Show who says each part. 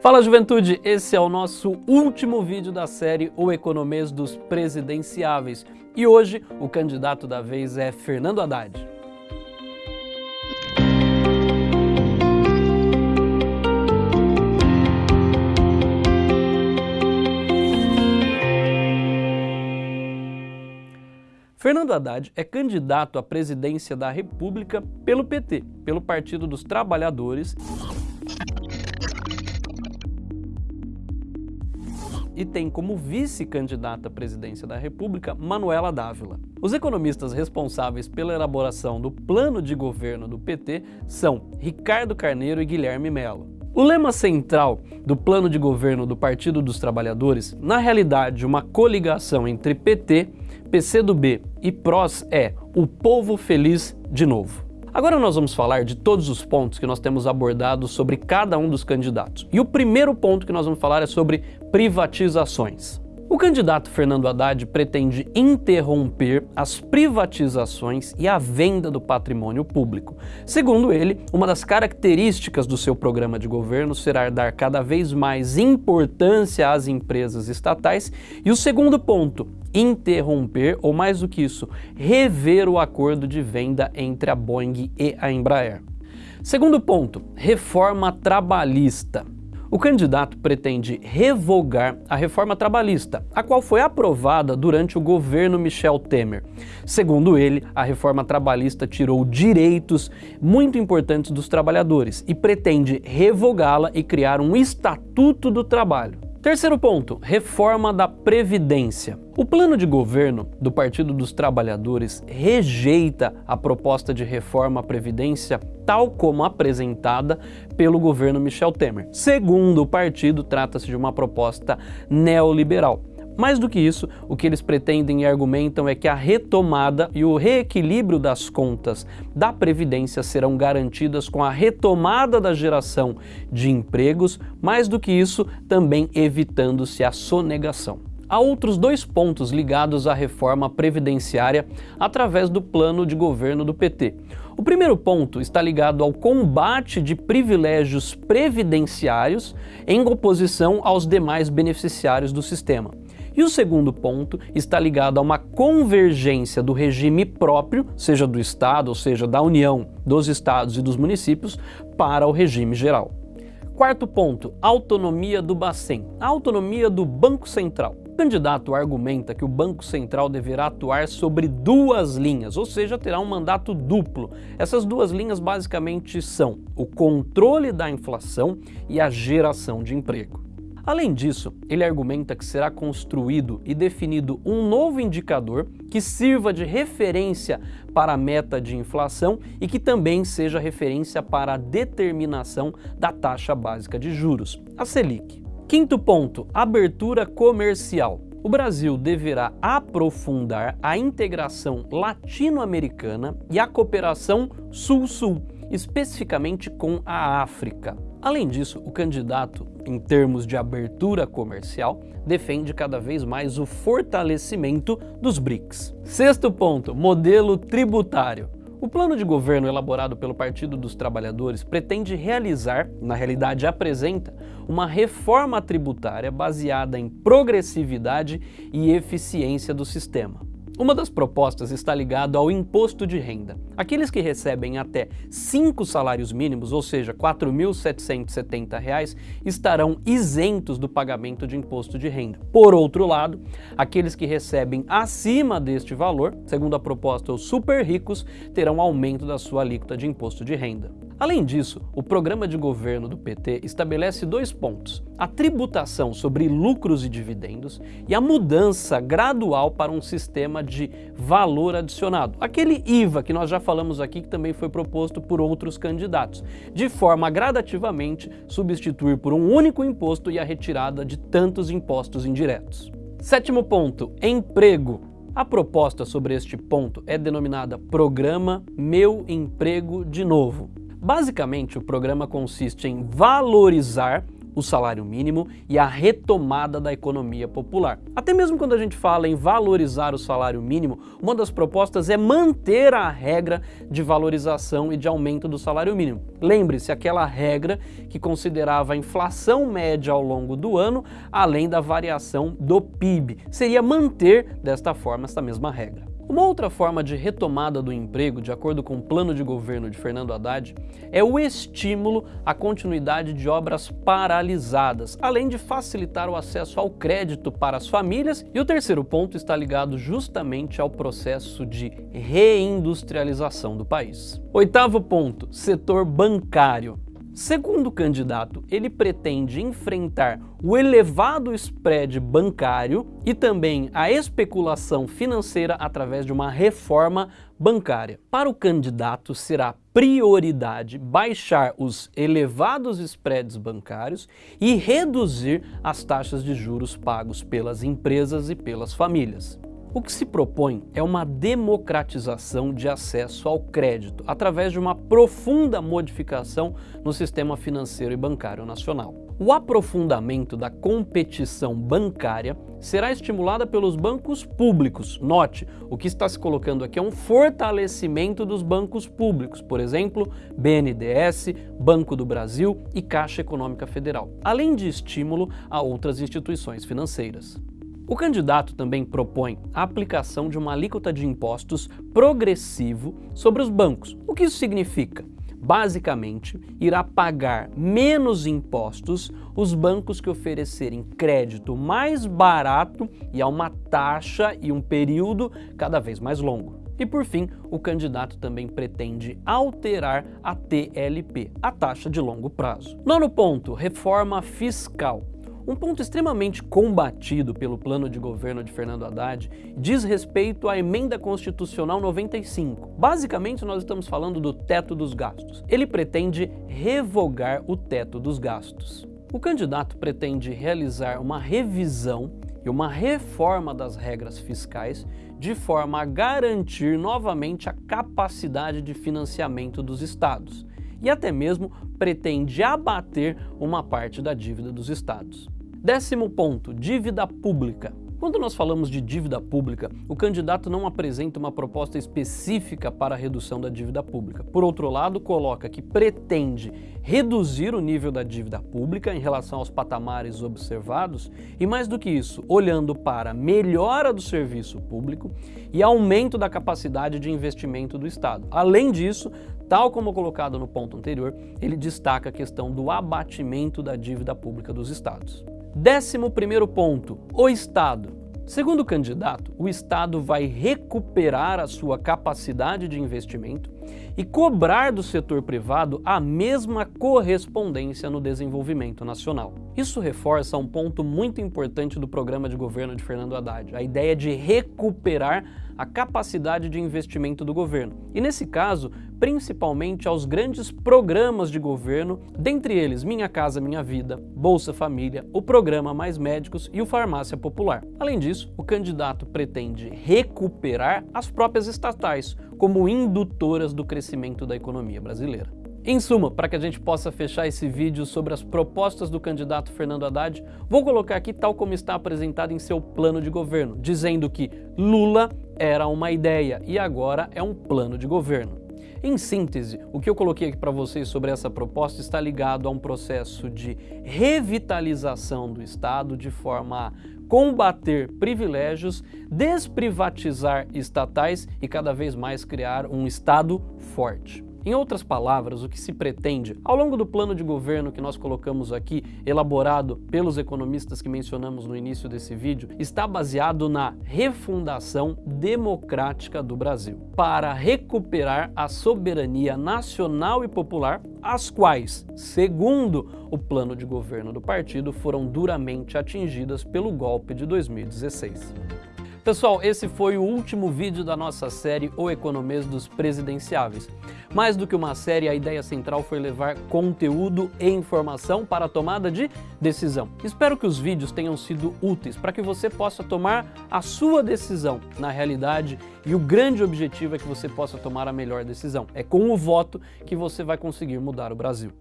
Speaker 1: Fala juventude, esse é o nosso último vídeo da série O Economês dos Presidenciáveis e hoje o candidato da vez é Fernando Haddad. Fernando Haddad é candidato à presidência da República pelo PT, pelo Partido dos Trabalhadores e tem como vice-candidata à presidência da República Manuela Dávila. Os economistas responsáveis pela elaboração do plano de governo do PT são Ricardo Carneiro e Guilherme Mello. O lema central do plano de governo do Partido dos Trabalhadores, na realidade uma coligação entre PT, PCdoB e PROS é o povo feliz de novo. Agora nós vamos falar de todos os pontos que nós temos abordado sobre cada um dos candidatos. E o primeiro ponto que nós vamos falar é sobre privatizações. O candidato Fernando Haddad pretende interromper as privatizações e a venda do patrimônio público. Segundo ele, uma das características do seu programa de governo será dar cada vez mais importância às empresas estatais e o segundo ponto, interromper, ou mais do que isso, rever o acordo de venda entre a Boeing e a Embraer. Segundo ponto, reforma trabalhista. O candidato pretende revogar a reforma trabalhista, a qual foi aprovada durante o governo Michel Temer. Segundo ele, a reforma trabalhista tirou direitos muito importantes dos trabalhadores e pretende revogá-la e criar um estatuto do trabalho. Terceiro ponto, reforma da Previdência. O plano de governo do Partido dos Trabalhadores rejeita a proposta de reforma à Previdência tal como apresentada pelo governo Michel Temer. Segundo o partido, trata-se de uma proposta neoliberal. Mais do que isso, o que eles pretendem e argumentam é que a retomada e o reequilíbrio das contas da Previdência serão garantidas com a retomada da geração de empregos, mais do que isso, também evitando-se a sonegação. Há outros dois pontos ligados à reforma previdenciária através do plano de governo do PT. O primeiro ponto está ligado ao combate de privilégios previdenciários em oposição aos demais beneficiários do sistema. E o segundo ponto está ligado a uma convergência do regime próprio, seja do Estado, ou seja, da União, dos Estados e dos municípios, para o regime geral. Quarto ponto, autonomia do Bacen, autonomia do Banco Central. O candidato argumenta que o Banco Central deverá atuar sobre duas linhas, ou seja, terá um mandato duplo. Essas duas linhas basicamente são o controle da inflação e a geração de emprego. Além disso, ele argumenta que será construído e definido um novo indicador que sirva de referência para a meta de inflação e que também seja referência para a determinação da taxa básica de juros, a Selic. Quinto ponto, abertura comercial. O Brasil deverá aprofundar a integração latino-americana e a cooperação sul-sul, especificamente com a África. Além disso, o candidato, em termos de abertura comercial, defende cada vez mais o fortalecimento dos BRICS. Sexto ponto, modelo tributário. O plano de governo elaborado pelo Partido dos Trabalhadores pretende realizar, na realidade apresenta, uma reforma tributária baseada em progressividade e eficiência do sistema. Uma das propostas está ligada ao imposto de renda. Aqueles que recebem até 5 salários mínimos, ou seja, R$ 4.770, estarão isentos do pagamento de imposto de renda. Por outro lado, aqueles que recebem acima deste valor, segundo a proposta os super ricos, terão aumento da sua alíquota de imposto de renda. Além disso, o programa de governo do PT estabelece dois pontos, a tributação sobre lucros e dividendos e a mudança gradual para um sistema de valor adicionado, aquele IVA que nós já falamos aqui que também foi proposto por outros candidatos, de forma a gradativamente substituir por um único imposto e a retirada de tantos impostos indiretos. Sétimo ponto, emprego. A proposta sobre este ponto é denominada Programa Meu Emprego de Novo. Basicamente, o programa consiste em valorizar o salário mínimo e a retomada da economia popular. Até mesmo quando a gente fala em valorizar o salário mínimo, uma das propostas é manter a regra de valorização e de aumento do salário mínimo. Lembre-se, aquela regra que considerava a inflação média ao longo do ano, além da variação do PIB. Seria manter desta forma esta mesma regra. Uma outra forma de retomada do emprego, de acordo com o plano de governo de Fernando Haddad, é o estímulo à continuidade de obras paralisadas, além de facilitar o acesso ao crédito para as famílias. E o terceiro ponto está ligado justamente ao processo de reindustrialização do país. Oitavo ponto, setor bancário. Segundo candidato, ele pretende enfrentar o elevado spread bancário e também a especulação financeira através de uma reforma bancária. Para o candidato, será prioridade baixar os elevados spreads bancários e reduzir as taxas de juros pagos pelas empresas e pelas famílias. O que se propõe é uma democratização de acesso ao crédito através de uma profunda modificação no sistema financeiro e bancário nacional. O aprofundamento da competição bancária será estimulada pelos bancos públicos. Note, o que está se colocando aqui é um fortalecimento dos bancos públicos, por exemplo, BNDES, Banco do Brasil e Caixa Econômica Federal, além de estímulo a outras instituições financeiras. O candidato também propõe a aplicação de uma alíquota de impostos progressivo sobre os bancos. O que isso significa? Basicamente, irá pagar menos impostos os bancos que oferecerem crédito mais barato e a uma taxa e um período cada vez mais longo. E por fim, o candidato também pretende alterar a TLP, a taxa de longo prazo. Nono ponto, reforma fiscal. Um ponto extremamente combatido pelo plano de governo de Fernando Haddad diz respeito à emenda constitucional 95. Basicamente, nós estamos falando do teto dos gastos. Ele pretende revogar o teto dos gastos. O candidato pretende realizar uma revisão e uma reforma das regras fiscais de forma a garantir novamente a capacidade de financiamento dos estados e até mesmo pretende abater uma parte da dívida dos estados. Décimo ponto, dívida pública. Quando nós falamos de dívida pública, o candidato não apresenta uma proposta específica para a redução da dívida pública. Por outro lado, coloca que pretende reduzir o nível da dívida pública em relação aos patamares observados e, mais do que isso, olhando para melhora do serviço público e aumento da capacidade de investimento do Estado. Além disso, tal como colocado no ponto anterior, ele destaca a questão do abatimento da dívida pública dos Estados. Décimo primeiro ponto, o Estado. Segundo o candidato, o Estado vai recuperar a sua capacidade de investimento e cobrar do setor privado a mesma correspondência no desenvolvimento nacional. Isso reforça um ponto muito importante do programa de governo de Fernando Haddad, a ideia de recuperar a capacidade de investimento do governo. E nesse caso, principalmente aos grandes programas de governo, dentre eles Minha Casa Minha Vida, Bolsa Família, o Programa Mais Médicos e o Farmácia Popular. Além disso, o candidato pretende recuperar as próprias estatais como indutoras do crescimento da economia brasileira. Em suma, para que a gente possa fechar esse vídeo sobre as propostas do candidato Fernando Haddad, vou colocar aqui tal como está apresentado em seu plano de governo, dizendo que Lula era uma ideia e agora é um plano de governo. Em síntese, o que eu coloquei aqui para vocês sobre essa proposta está ligado a um processo de revitalização do Estado de forma a combater privilégios, desprivatizar estatais e cada vez mais criar um Estado forte. Em outras palavras, o que se pretende, ao longo do plano de governo que nós colocamos aqui, elaborado pelos economistas que mencionamos no início desse vídeo, está baseado na refundação democrática do Brasil, para recuperar a soberania nacional e popular, as quais, segundo o plano de governo do partido, foram duramente atingidas pelo golpe de 2016. Pessoal, esse foi o último vídeo da nossa série O Economês dos Presidenciáveis. Mais do que uma série, a ideia central foi levar conteúdo e informação para a tomada de decisão. Espero que os vídeos tenham sido úteis para que você possa tomar a sua decisão na realidade e o grande objetivo é que você possa tomar a melhor decisão. É com o voto que você vai conseguir mudar o Brasil.